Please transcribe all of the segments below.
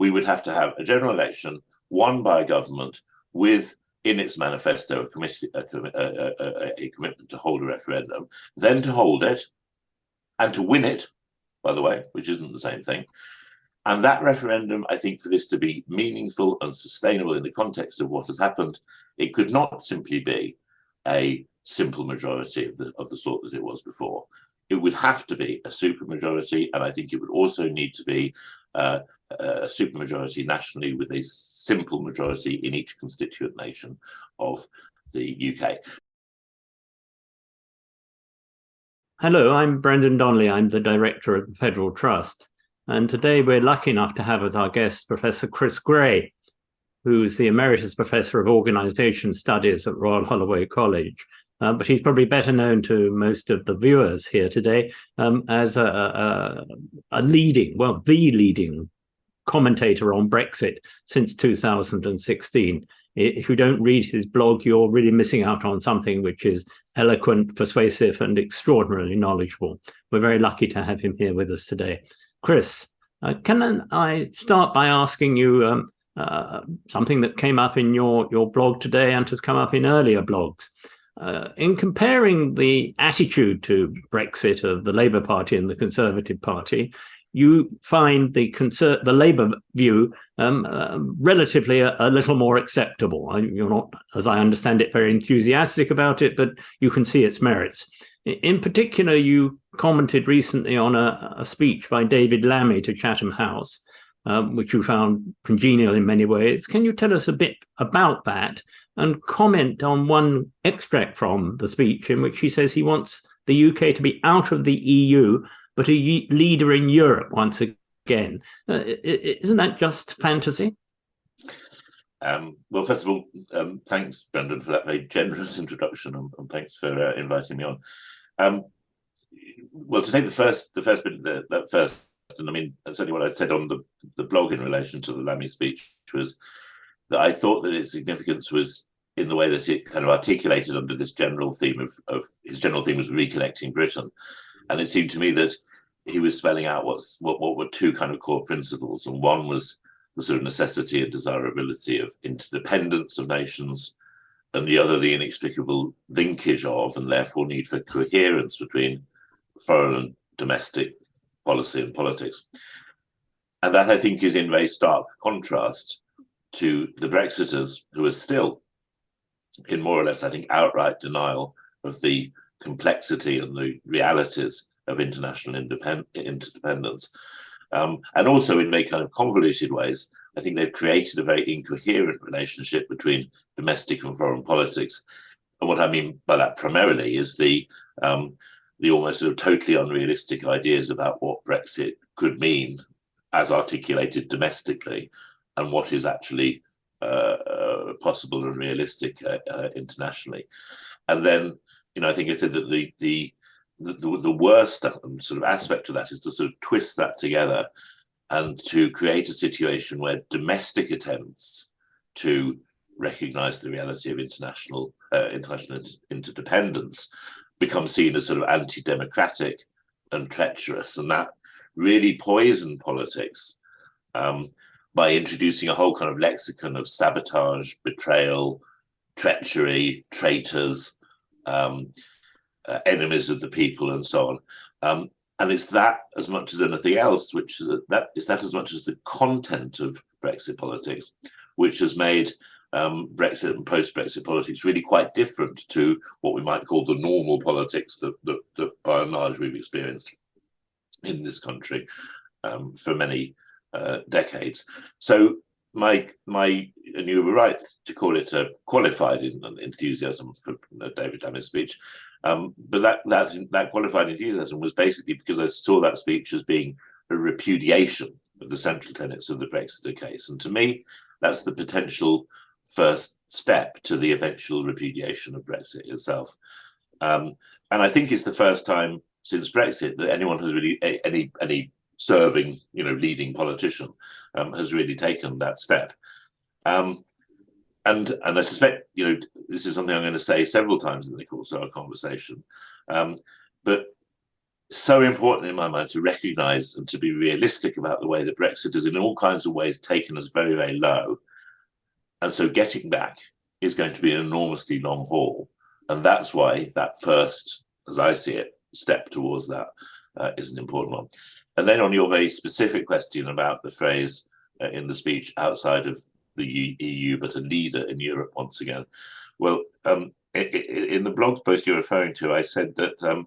we would have to have a general election won by a government with in its manifesto a, a, a, a, commitment to hold a referendum, then to hold it and to win it, by the way, which isn't the same thing. And that referendum, I think, for this to be meaningful and sustainable in the context of what has happened, it could not simply be a simple majority of the, of the sort that it was before. It would have to be a supermajority, and I think it would also need to be uh, a supermajority nationally with a simple majority in each constituent nation of the UK. Hello, I'm Brendan Donnelly. I'm the director of the Federal Trust. And today we're lucky enough to have as our guest Professor Chris Grey, who's the Emeritus Professor of Organisation Studies at Royal Holloway College. Uh, but he's probably better known to most of the viewers here today um, as a, a, a, leading, well, the leading commentator on Brexit since 2016. If you don't read his blog, you're really missing out on something which is eloquent, persuasive, and extraordinarily knowledgeable. We're very lucky to have him here with us today. Chris, uh, can I start by asking you um, uh, something that came up in your, your blog today and has come up in earlier blogs? Uh, in comparing the attitude to Brexit of the Labour Party and the Conservative Party, you find the the Labour view um, uh, relatively a, a, little more acceptable. You're not, as I understand it, very enthusiastic about it, but you can see its merits. In particular, you commented recently on a, a speech by David Lammy to Chatham House, um, which you found congenial in many ways. Can you tell us a bit about that and comment on one extract from the speech in which he says he wants the UK to be out of the EU but a leader in Europe once again. Uh, isn't that just fantasy? Um, well, first of all, um, thanks, Brendan, for that very generous introduction, and, and thanks for uh, inviting me on. Um, well, to take the first, the first bit, the, that first, and I mean, certainly what I said on the, the blog in relation to the Lammy speech, was that I thought that its significance was in the way that it kind of articulated under this general theme of, of his general theme was reconnecting Britain. And it seemed to me that he was spelling out what's what, what were two kind of core principles. And one was the sort of necessity and desirability of interdependence of nations, and the other the inextricable linkage of and therefore need for coherence between foreign and domestic policy and politics. And that I think is in very stark contrast to the Brexiters who are still in more or less, I think, outright denial of the complexity and the realities of international interdependence. Um, and also in very kind of convoluted ways, I think they've created a very incoherent relationship between domestic and foreign politics. And what I mean by that primarily is the um, the almost sort of totally unrealistic ideas about what Brexit could mean as articulated domestically and what is actually uh, uh, possible and realistic uh, uh internationally. And then you know, I think I said that the the the, the worst sort of aspect of that is to sort of twist that together and to create a situation where domestic attempts to recognize the reality of international uh, international interdependence become seen as sort of anti-democratic and treacherous. And that really poisoned politics um, by introducing a whole kind of lexicon of sabotage betrayal treachery traitors um, uh, enemies of the people and so on. Um, and it's that as much as anything else, which is that is that as much as the content of Brexit politics, which has made um, Brexit and post-Brexit politics really quite different to what we might call the normal politics that, that, that by and large we've experienced in this country um, for many uh, decades. So my my and you were right to call it a qualified enthusiasm for David Lammy's speech, um, but that that that qualified enthusiasm was basically because I saw that speech as being a repudiation of the central tenets of the Brexit case, and to me, that's the potential first step to the eventual repudiation of Brexit itself. Um, and I think it's the first time since Brexit that anyone has really any any serving, you know, leading politician um, has really taken that step. Um, and and I suspect, you know, this is something I'm going to say several times in the course of our conversation. Um, but so important in my mind to recognise and to be realistic about the way that Brexit is in all kinds of ways taken as very, very low. And so getting back is going to be an enormously long haul. And that's why that first, as I see it, step towards that uh, is an important one. And then on your very specific question about the phrase uh, in the speech outside of the EU, but a leader in Europe once again. Well, um, in the blog post you're referring to, I said that um,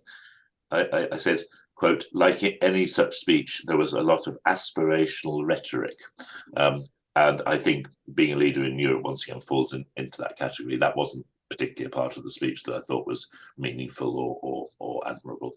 I, I, said, quote, like any such speech, there was a lot of aspirational rhetoric. Um, and I think being a leader in Europe once again falls in, into that category. That wasn't particularly a part of the speech that I thought was meaningful or, or, or admirable.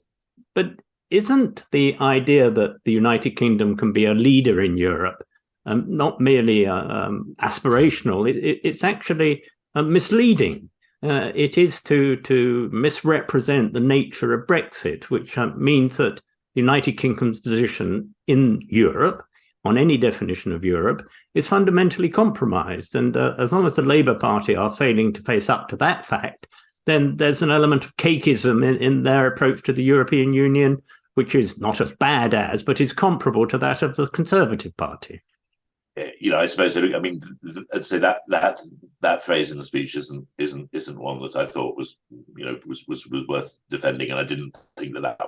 But isn't the idea that the United Kingdom can be a leader in Europe um, not merely uh, um, aspirational, it, it, it's actually uh, misleading? Uh, it is to to misrepresent the nature of Brexit, which uh, means that the United Kingdom's position in Europe, on any definition of Europe, is fundamentally compromised. And uh, as long as the Labour Party are failing to face up to that fact, then there's an element of cakeism in, in their approach to the European Union, which is not as bad as, but is comparable to that of the Conservative Party. You know, I suppose I mean, I'd say that that that phrase in the speech isn't isn't isn't one that I thought was you know was was, was worth defending, and I didn't think that that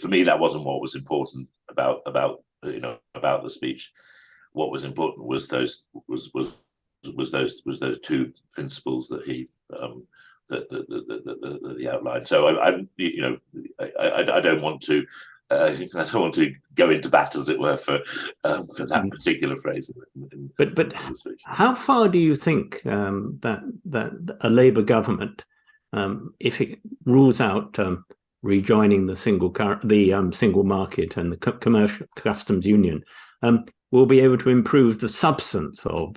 for me that wasn't what was important about about you know about the speech. What was important was those was was was those was those two principles that he um, that, that, that, that, that, he outlined. So I, am you know I, I, I don't want to uh, I don't want to go into bat, as it were, for um, for that mm. particular phrase. In, in, but but how far do you think um, that that a Labour government, um, if it rules out um, rejoining the single the um, single market and the commercial customs union, um, will be able to improve the substance of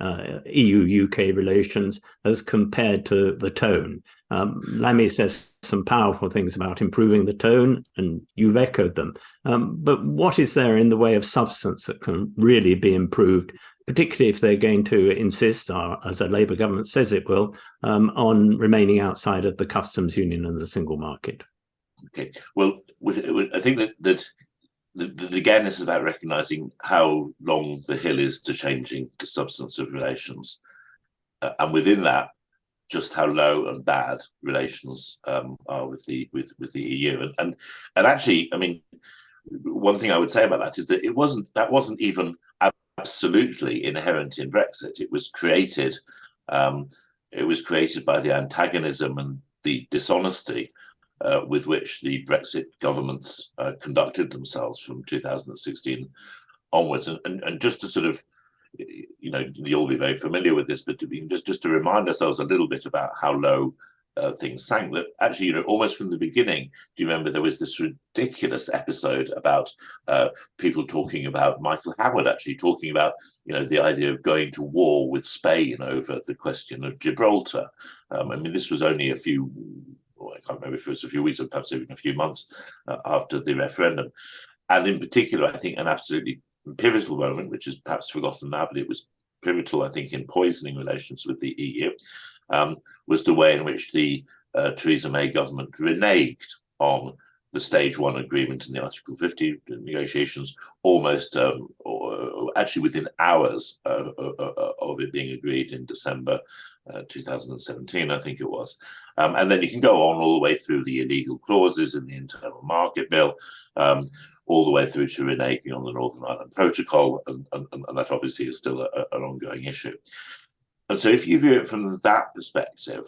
uh, EU-UK relations as compared to the tone? Um, Lammy says some powerful things about improving the tone, and you've echoed them. Um, but what is there in the way of substance that can really be improved, particularly if they're going to insist, uh, as a Labour government says it will, um, on remaining outside of the customs union and the single market? Okay, well, I think that that again, this is about recognizing how long the hill is to changing the substance of relations. Uh, and within that, just how low and bad relations um, are with the with with the EU. And, and and actually, I mean, one thing I would say about that is that it wasn't that wasn't even absolutely inherent in Brexit. It was created. Um, it was created by the antagonism and the dishonesty uh, with which the Brexit governments uh, conducted themselves from 2016 onwards. And, and, and just to sort of you know, you'll be very familiar with this, but to be, just just to remind ourselves a little bit about how low uh, things sank. That actually, you know, almost from the beginning, do you remember there was this ridiculous episode about uh, people talking about Michael Howard actually talking about, you know, the idea of going to war with Spain over the question of Gibraltar. Um, I mean, this was only a few. Well, I can't remember if it was a few weeks or perhaps even a few months uh, after the referendum. And in particular, I think an absolutely pivotal moment, which is perhaps forgotten now, but it was pivotal, I think, in poisoning relations with the EU, um, was the way in which the uh, Theresa May government reneged on the stage one agreement in the Article 50 negotiations almost, um, or, actually within hours of, of, of, it being agreed in December uh, 2017, I think it was. Um, and then you can go on all the way through the illegal clauses in the internal market bill, um, all the way through to reneging on the Northern Ireland Protocol, and, and, and that obviously is still a, an ongoing issue. And so if you view it from that perspective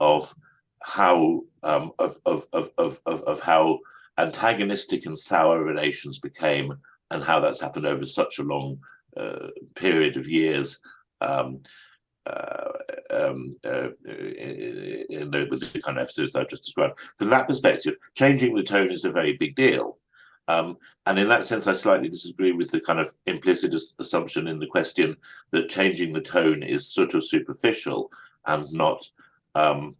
of how um, of, of, of, of, of how antagonistic and sour relations became and how that's happened over such a long uh, period of years um, uh, um, uh, in, the, with the kind of episodes I've just described. From that perspective, changing the tone is a very big deal. Um, and in that sense, I slightly disagree with the kind of implicit assumption in the question that changing the tone is sort of superficial and not um,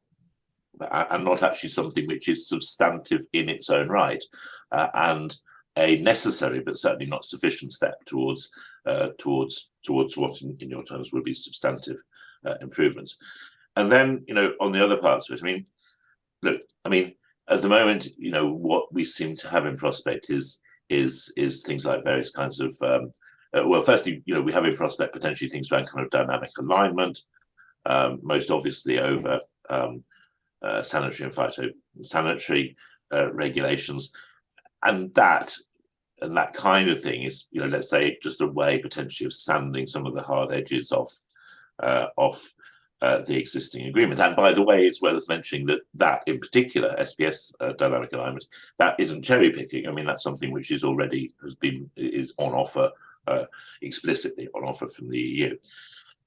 and not actually something which is substantive in its own right, uh, and a necessary but certainly not sufficient step towards uh, towards towards what in, in, your terms would be substantive uh, improvements. And then, you know, on the other parts of it, I mean, look, I mean, at the moment, you know, what we seem to have in prospect is is is things like various kinds of um, uh, well, firstly, you know, we have in prospect potentially things around kind of dynamic alignment, um, most obviously over um, uh, sanitary and phytosanitary uh, regulations, and that and that kind of thing is, you know, let's say just a way potentially of sanding some of the hard edges off uh, off uh, the existing agreement. And by the way, it's worth mentioning that that in particular, SPS uh, dynamic alignment, that isn't cherry picking. I mean, that's something which is already has been is on offer uh, explicitly on offer from the EU.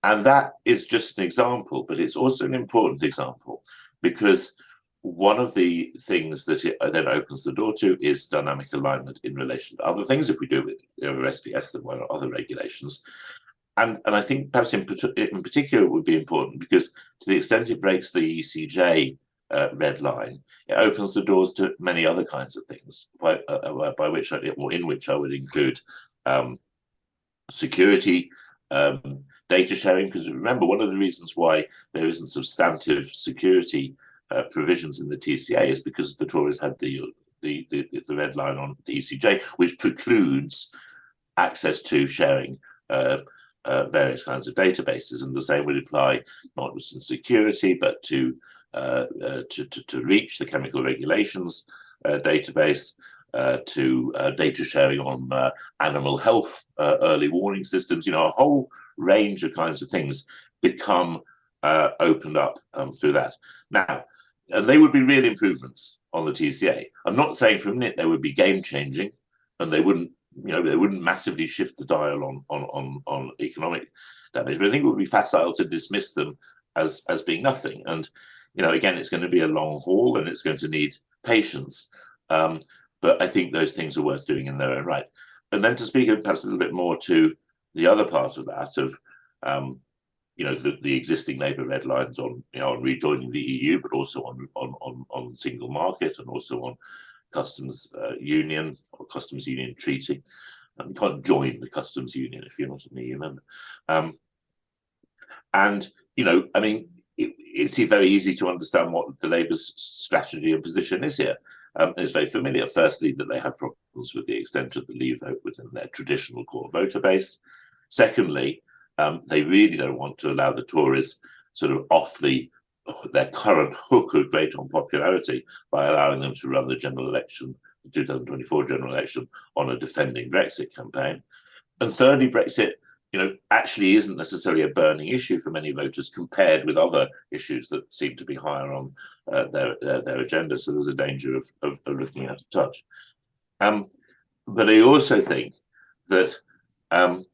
And that is just an example, but it's also an important example because one of the things that it then opens the door to is dynamic alignment in relation to other things if we do it over SPS then one or other regulations. And, and I think perhaps in, in particular it would be important because to the extent it breaks the ECJ uh, red line, it opens the doors to many other kinds of things, by, uh, uh by which I, or in which I would include um, security, um, data sharing. Because remember, one of the reasons why there isn't substantive security uh, provisions in the TCA is because the Tories had the, the the, the red line on the ECJ, which precludes access to sharing uh, uh, various kinds of databases, and the same would apply not just in security, but to uh, uh, to, to, to, REACH the chemical regulations uh, database, uh, to data sharing on animal health, early warning systems, you know, a whole range of kinds of things become opened up um, through that. Now, and they would be real improvements on the TCA. I'm not saying for a minute they would be game changing and they wouldn't you know, they wouldn't massively shift the dial on on on, on economic damage, but I think it would be facile to dismiss them as as being nothing. And you know, again, it's going to be a long haul, and it's going to need patience. Um, but I think those things are worth doing in their own right. And then to speak perhaps a little bit more to the other part of that of um, you know the, the existing Labour red lines on you know on rejoining the EU, but also on on on, on single market and also on customs uh, union or customs union treaty. And you can't join the customs union if you're not an EU member. Um, and, you know, I mean, it, it's very easy to understand what the Labour's strategy and position is here. Um, it's very familiar, firstly, that they have problems with the extent of the Leave vote within their traditional core voter base. Secondly, um, they really don't want to allow the Tories sort of off the their current hook of great unpopularity by allowing them to run the general election, the 2024 general election, on a defending Brexit campaign. And thirdly, Brexit, you know, actually isn't necessarily a burning issue for many voters compared with other issues that seem to be higher on uh, their, their, their agenda. So there's a danger of, of, of looking out of touch. Um, but I also think that um,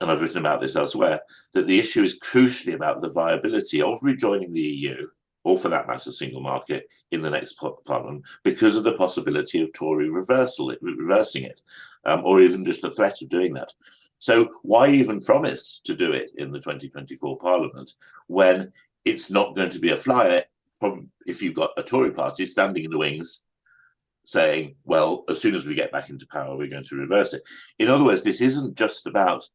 and I've written about this elsewhere, that the issue is crucially about the viability of rejoining the EU, or for that matter, single market, in the next parliament, because of the possibility of Tory reversal, reversing it, um, or even just the threat of doing that. So why even promise to do it in the 2024 parliament when it's not going to be a flyer from if you've got a Tory party standing in the wings saying, well, as soon as we get back into power, we're going to reverse it. In other words, this isn't just about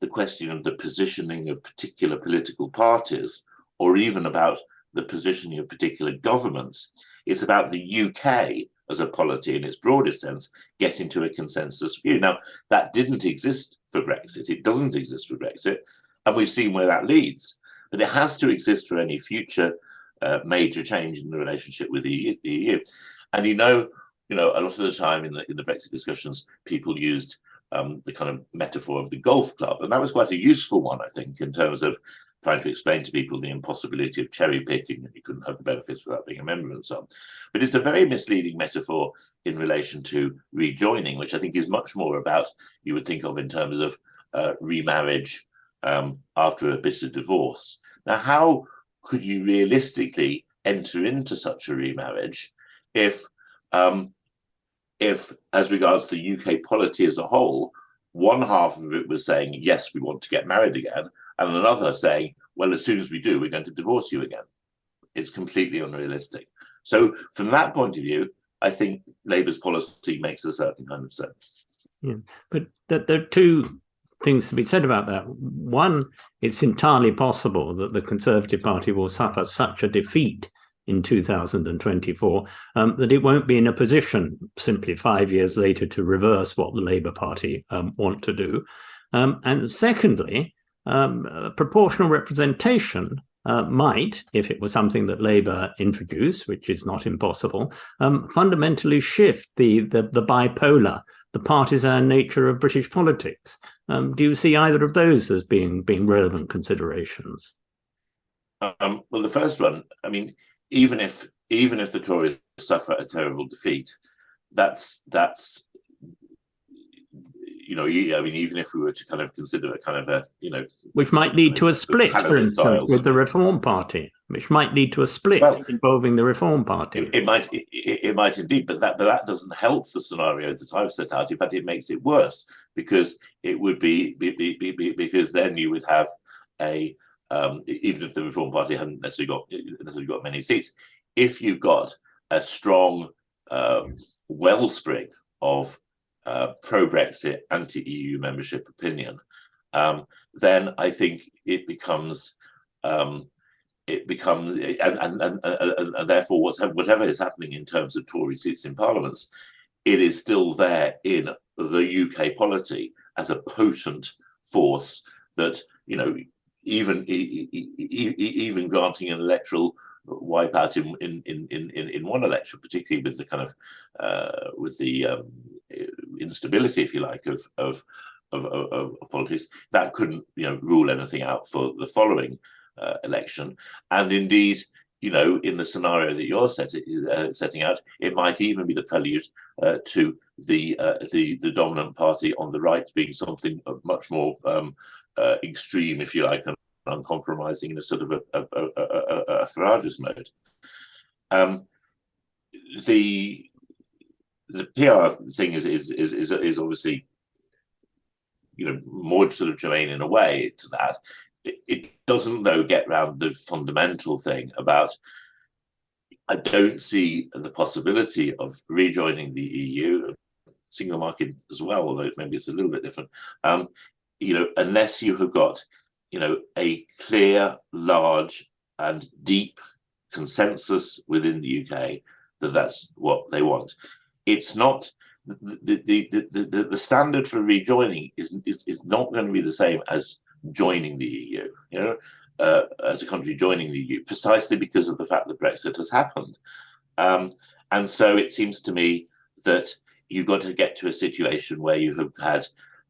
the question of the positioning of particular political parties or even about the positioning of particular governments. It's about the UK as a polity in its broadest sense getting to a consensus view. Now, that didn't exist for Brexit. It doesn't exist for Brexit. And we've seen where that leads. But it has to exist for any future uh, major change in the relationship with the EU. And you know, you know, a lot of the time in the in the Brexit discussions, people used um, the kind of metaphor of the golf club. And that was quite a useful one, I think, in terms of trying to explain to people the impossibility of cherry picking and you couldn't have the benefits without being a member and so on. But it's a very misleading metaphor in relation to rejoining, which I think is much more about, you would think of in terms of uh, remarriage um, after a bitter divorce. Now, how could you realistically enter into such a remarriage if um, if, as regards the UK polity as a whole, one half of it was saying, yes, we want to get married again, and another saying, well, as soon as we do, we're going to divorce you again. It's completely unrealistic. So from that point of view, I think Labour's policy makes a certain kind of sense. Yeah, but there are two things to be said about that. One, it's entirely possible that the Conservative Party will suffer such a defeat in 2024, um, that it won't be in a position simply five years later to reverse what the Labour Party um, want to do. Um, and secondly, um, proportional representation uh, might, if it was something that Labour introduced, which is not impossible, um, fundamentally shift the, the, the bipolar, the partisan nature of British politics. Um, do you see either of those as being being relevant considerations? Um, well, the first one, I mean, even if even if the Tories suffer a terrible defeat, that's that's you know, I mean, even if we were to kind of consider a kind of a, you know, which might lead to a split, for instance, with the Reform Party, which might lead to a split well, involving the Reform Party. It, it might, it, it, might indeed, but that, but that doesn't help the scenario that I've set out. In fact, it makes it worse because it would be, be, be, be because then you would have a, um, even if the Reform Party hadn't necessarily got necessarily got many seats, if you've got a strong um, wellspring of uh, pro-Brexit, anti-EU membership opinion, um, then I think it becomes um, it becomes and, and, and, and, therefore what's whatever is happening in terms of Tory seats in parliaments, it is still there in the UK polity as a potent force that you know even even granting an electoral wipeout in in in in in one election, particularly with the kind of uh, with the um, instability, if you like, of of, of of, of politics, that couldn't you know rule anything out for the following uh, election. And indeed, you know, in the scenario that you're set, uh, setting out, it might even be the prelude uh, to the uh, the the dominant party on the right being something much more um, uh, extreme, if you like, and uncompromising in a sort of a, a, a, a, a Farage's mode. Um, the the PR thing is is is is, is obviously you know more sort of germane in a way to that. It, it doesn't though get round the fundamental thing about. I don't see the possibility of rejoining the EU, single market as well, although maybe it's a little bit different. Um, you know, unless you have got, you know, a clear, large, and deep consensus within the UK that that's what they want it's not the the, the, the, the standard for rejoining is, is is not going to be the same as joining the EU. You know, uh, as a country joining the EU, precisely because of the fact that Brexit has happened. Um, and so it seems to me that you've got to get to a situation where you have had,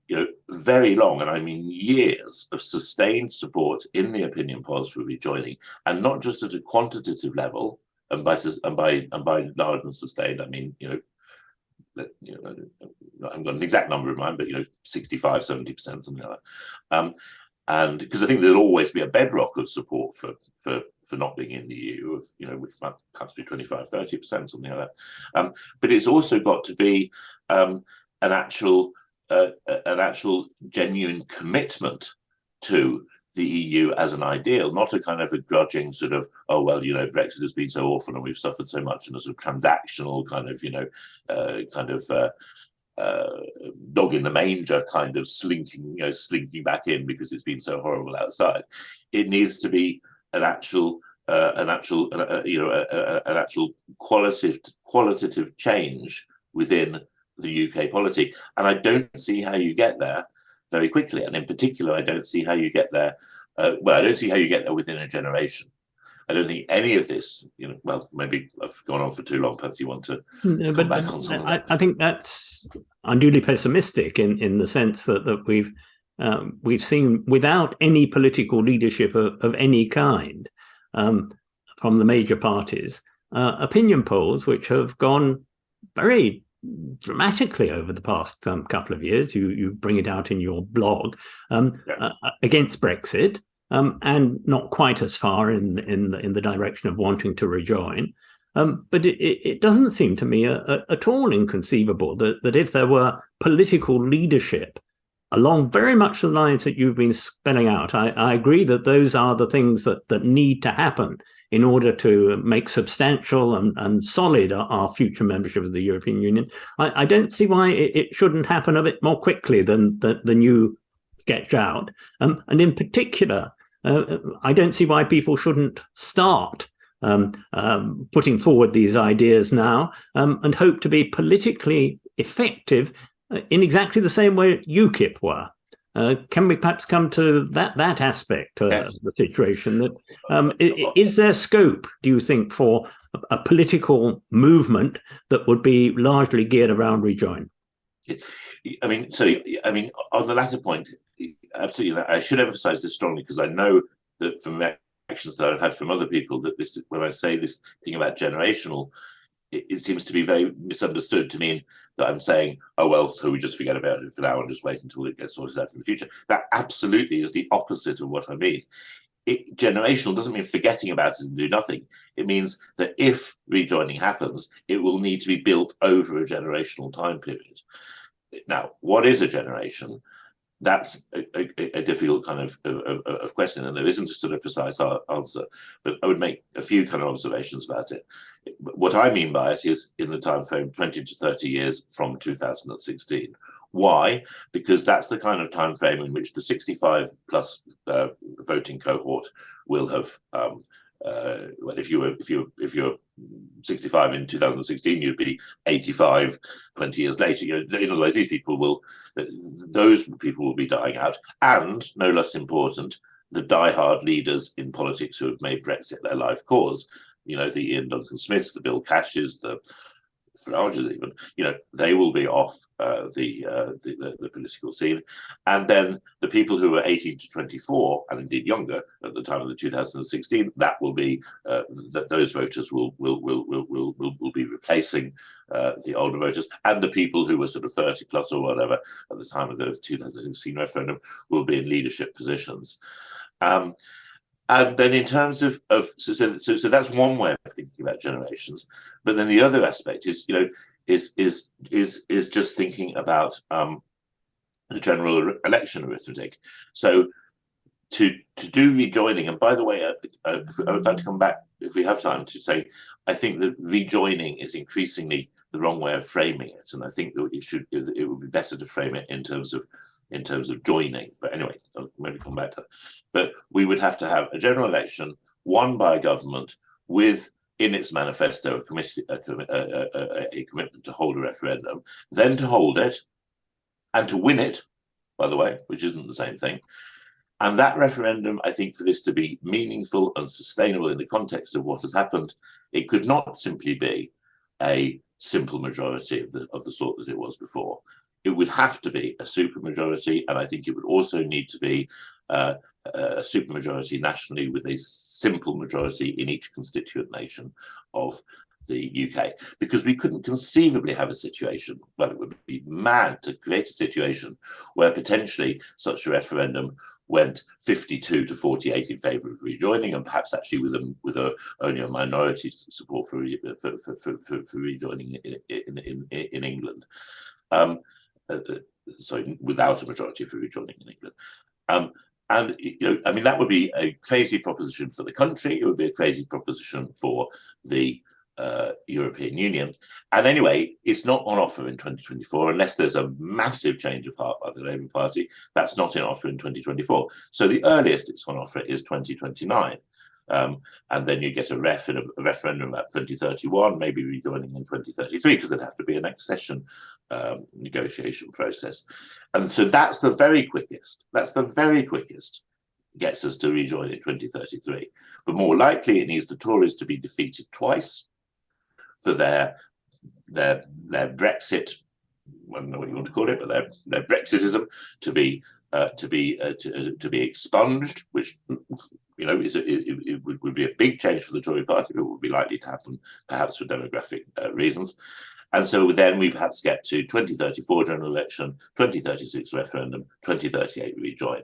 you know, very long, and I mean years of sustained support in the opinion polls for rejoining, and not just at a quantitative level, and by and by and by large and sustained, I mean, you know, you know, I haven't got an exact number in mind, but you know, 65, 70 percent, something like that. Um, and because I think there'll always be a bedrock of support for for for not being in the EU, of you know, which might perhaps be 25, 30 percent, something like that. Um, but it's also got to be um, an actual uh, an actual genuine commitment to the EU as an ideal, not a kind of a grudging sort of, oh, well, you know, Brexit has been so awful and we've suffered so much in a sort of transactional kind of, you know, uh, kind of uh, uh, dog in the manger kind of slinking, you know, slinking back in because it's been so horrible outside. It needs to be an actual, uh, an actual, uh, uh, you know, an actual qualitative qualitative change within the UK polity. And I don't see how you get there very quickly. And in particular, I don't see how you get there. Uh, well, I don't see how you get there within a generation. I don't think any of this, you know, well, maybe I've gone on for too long. Perhaps you want to no, come back on something. I, I, think that's unduly pessimistic in, in the sense that, that we've um, we've seen without any political leadership of, of any kind um, from the major parties, uh, opinion polls which have gone very dramatically over the past um, couple of years. You you bring it out in your blog um, yeah. uh, uh against Brexit, um, and not quite as far in in in the direction of wanting to rejoin. Um, but it, it, doesn't seem to me a, a, at all inconceivable that, that if there were political leadership along very much the lines that you've been spelling out. I, I, agree that those are the things that, that need to happen in order to make substantial and, and solid our, our future membership of the European Union. I, I don't see why it, it, shouldn't happen a bit more quickly than, than you sketch out. Um, and in particular, uh, I don't see why people shouldn't start um, um, putting forward these ideas now um, and hope to be politically effective in exactly the same way UKIP were. Uh, can we perhaps come to that that aspect of yes. the situation? That um, is there scope, do you think, for a, a, political movement that would be largely geared around rejoin? I mean, so I mean, on the latter point, absolutely. I should emphasise this strongly because I know that from actions that I've had from other people that this, when I say this thing about generational, it, it, seems to be very misunderstood to mean that I'm saying, oh, well, so we just forget about it for now and just wait until it gets sorted out in the future. That absolutely is the opposite of what I mean. It, generational doesn't mean forgetting about it and do nothing. It means that if rejoining happens, it will need to be built over a generational time period. Now, what is a generation? That's a, a, a difficult kind of, of, of, question, and there isn't a sort of precise answer. But I would make a few kind of observations about it. What I mean by it is in the time frame 20 to 30 years from 2016. Why? Because that's the kind of time frame in which the 65 plus uh, voting cohort will have um, uh, well, if you were if you if you're 65 in 2016, you'd be 85 20 years later. You know, in other words, these people will, those people will be dying out, and no less important, the die-hard leaders in politics who have made Brexit their life cause. You know, the Iain Duncan Smiths, the Bill Cashes, the Farages even, you know, they will be off uh, the, uh, the, the, the political scene, and then the people who are 18 to 24 and indeed younger at the time of the 2016, that will be uh, that those voters will will will will will will, will be replacing uh, the older voters, and the people who were sort of 30 plus or whatever at the time of the 2016 referendum will be in leadership positions. Um, and then in terms of, of so, so, so that's one way of thinking about generations. But then the other aspect is, you know, is is is is just thinking about um, the general er, election arithmetic. So to to do rejoining, and by the way, I would like to come back if we have time to say, I think that rejoining is increasingly the wrong way of framing it, and I think that it should it would be better to frame it in terms of in terms of joining. But anyway, I'll maybe come back to that. But we would have to have a general election won by a government with in its manifesto a, a, a, a, commitment to hold a referendum, then to hold it and to win it, by the way, which isn't the same thing. And that referendum, I think, for this to be meaningful and sustainable in the context of what has happened, it could not simply be a simple majority of the of the sort that it was before it would have to be a supermajority, and I think it would also need to be uh, a supermajority nationally with a simple majority in each constituent nation of the UK, because we couldn't conceivably have a situation, well, it would be mad to create a situation where potentially such a referendum went 52 to 48 in favour of rejoining, and perhaps actually with a, with a, only a minority support for, for, for, for, for rejoining in, in, in, in England. Um, uh, uh, sorry, without a majority for rejoining in England. Um, and you know, I mean, that would be a crazy proposition for the country. It would be a crazy proposition for the uh, European Union. And anyway, it's not on offer in 2024 unless there's a massive change of heart by the Labour Party. That's not in offer in 2024. So the earliest it's on offer is 2029. Um, and then you get a ref in a, a, referendum at 2031, maybe rejoining in 2033, because there'd have to be an accession um, negotiation process. And so that's the very quickest, that's the very quickest gets us to rejoin in 2033. But more likely it needs the Tories to be defeated twice for their their their Brexit, I don't know what you want to call it, but their their Brexitism to be uh, to be uh, to, uh, to be expunged, which you know, it, it, would be a big change for the Tory party, but it would be likely to happen perhaps for demographic uh, reasons. And so then we perhaps get to 2034 general election, 2036 referendum, 2038 rejoin,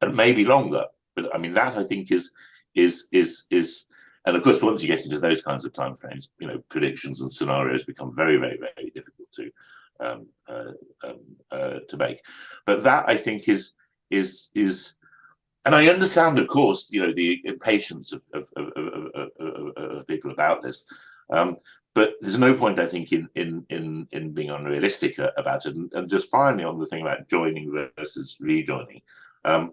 and maybe longer. But I mean, that I think is is is is, and of course, once you get into those kinds of timeframes, you know, predictions and scenarios become very, very, very difficult to um, uh, um, uh, to make. But that I think is is is and I understand, of course, you know, the impatience of, of, of, of people about this. Um, but there's no point, I think, in in in in being unrealistic about it. And, and just finally, on the thing about joining versus rejoining, um,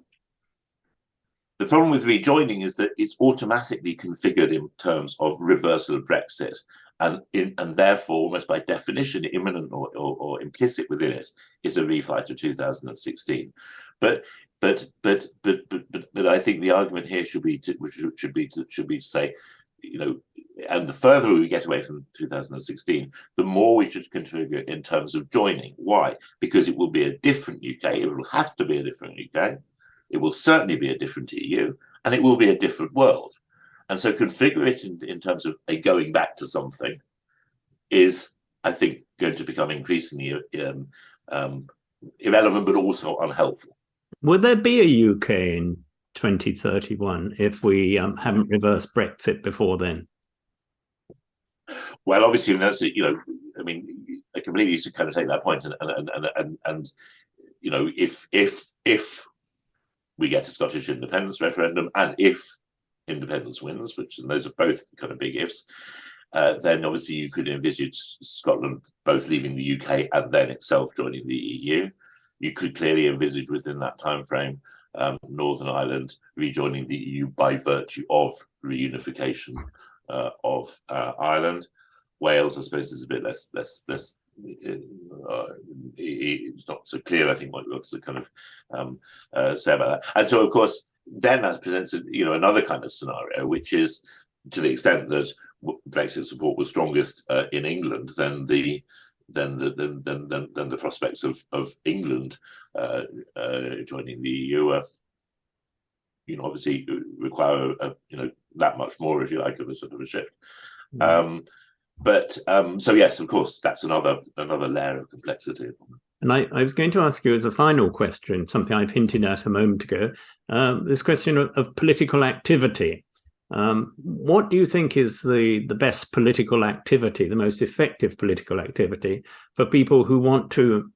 The problem with rejoining is that it's automatically configured in terms of reversal of Brexit, and in, and therefore, almost by definition, imminent or, or, or implicit within it is a refi to 2016. But but but but but but, I think the argument here should be to, should, should be to, should be to say, you know, and the further we get away from 2016, the more we should configure in terms of joining. Why? Because it will be a different UK. It will have to be a different UK. It will certainly be a different EU, and it will be a different world. And so configure it in, in terms of a going back to something is, I think, going to become increasingly um, um, irrelevant, but also unhelpful. Will there be a UK in 2031 if we um, haven't reversed Brexit before then? Well, obviously, you know, I mean, I completely used to kind of take that point and and and and, and you know, if if if we get a Scottish independence referendum, and if independence wins, which and those are both kind of big ifs, uh, then obviously you could envisage Scotland both leaving the UK and then itself joining the EU. You could clearly envisage within that time frame um, Northern Ireland rejoining the EU by virtue of reunification uh, of uh, Ireland. Wales, I suppose, is a bit less less less. Uh, it's not so clear. I think what looks to kind of um, uh, say about that. And so, of course, then that presents you know another kind of scenario, which is to the extent that Brexit support was strongest uh, in England, then the then the then then then, then the prospects of of England uh, uh, joining the EU are, you know, obviously require a, you know that much more, if you like, of a sort of a shift. Mm -hmm. um, but um, so yes, of course, that's another another layer of complexity. And I, I, was going to ask you as a final question, something I've hinted at a moment ago, um, this question of, of political activity. Um, what do you think is the, the best political activity, the most effective political activity for people who want to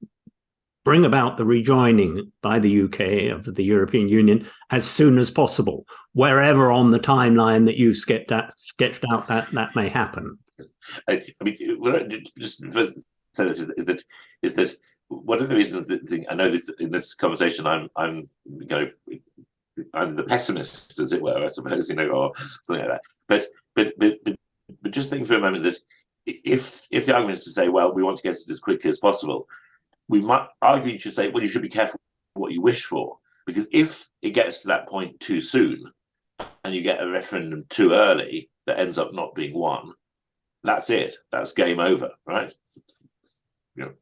bring about the rejoining by the UK of the European Union as soon as possible, wherever on the timeline that you sketched out, sketched out that that may happen? I, I mean, just say this is, is, that is that one of the reasons that I know that in this conversation I'm I'm you I'm the pessimist, as it were, I suppose, you know, or something like that. But but but but, but just think for a moment that if if the argument is to say, well, we want to get it as quickly as possible, we might argue you should say, well, you should be careful what you wish for, because if it gets to that point too soon, and you get a referendum too early that ends up not being won, that's it. That's game over, right? You know,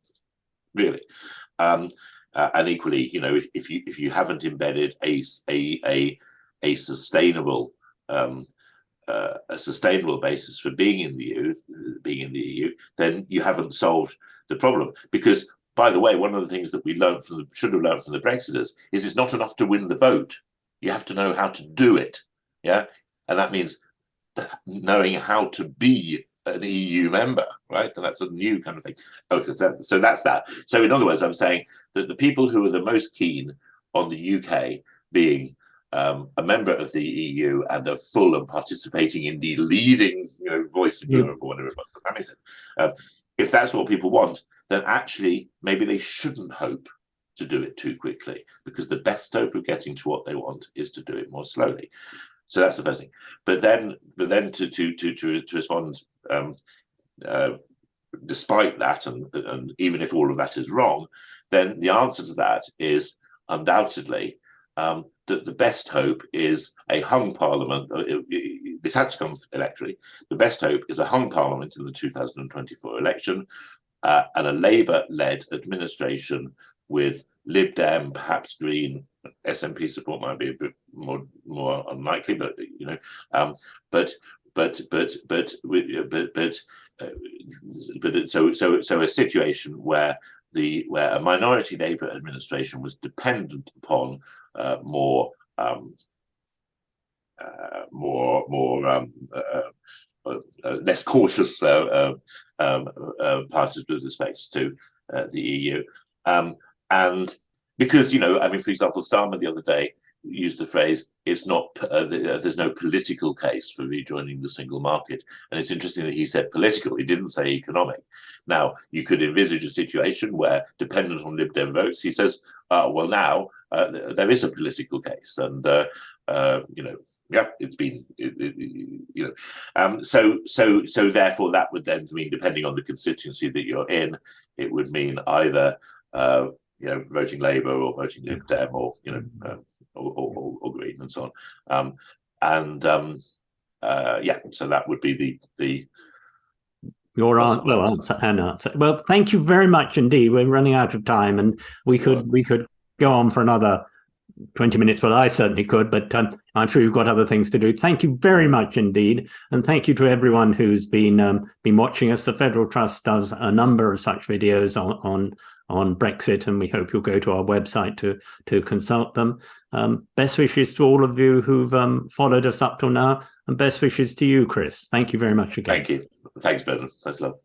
really. Um, uh, and equally, you know, if, if you if you haven't embedded a a a, a sustainable um, uh, a sustainable basis for being in the EU, being in the EU, then you haven't solved the problem. Because, by the way, one of the things that we learned from the, should have learned from the Brexiters is it's not enough to win the vote. You have to know how to do it. Yeah, and that means knowing how to be an EU member, right? And that's a new kind of thing. Okay, so that's, so that's that. So in other words, I'm saying that the people who are the most keen on the UK being um, a member of the EU and a full and participating, in the leading, you know, voice of mm. Europe or whatever it was the Prime Minister, um, if that's what people want, then actually maybe they shouldn't hope to do it too quickly because the best hope of getting to what they want is to do it more slowly. So that's the first thing. But then, but then to to to to, to respond, um, uh, despite that, and and even if all of that is wrong, then the answer to that is undoubtedly um, that the best hope is a hung parliament. Uh, this had to come electorally. The best hope is a hung parliament in the 2024 election uh, and a Labour-led administration with Lib Dem, perhaps Green, SNP support might be a bit more more unlikely, but you know, um, but but but but with but but uh, but so so so a situation where the where a minority Labour administration was dependent upon uh, more um, uh, more more um, uh, uh, uh less cautious uh, um, parties with respect to the EU, um, and because you know, I mean, for example, Starmer the other day used the phrase it's not uh, there's no political case for rejoining the single market. And it's interesting that he said political he didn't say economic. Now you could envisage a situation where dependent on lib dem votes he says uh, well now uh, there is a political case. And uh, uh, you know, yeah, it's been, it, it, you know, um, so so so therefore that would then mean, depending on the constituency that you're in, it would mean either uh, you know voting Labour or voting Lib Dem or you know um, or, or, or, Green and so on, um, and um, uh, yeah, so that would be the the your answer, well, answer, an answer. Well, thank you very much indeed. We're running out of time, and we could we could go on for another 20 minutes. Well, I certainly could, but um, I'm sure you've got other things to do. Thank you very much indeed. And thank you to everyone who's been um, been watching us. The Federal Trust does a number of such videos on, on, on Brexit, and we hope you'll go to our website to, to consult them. Um, best wishes to all of you who've um, followed us up till now, and best wishes to you, Chris. Thank you very much again. Thank you. Thanks, Ben. Thanks a lot.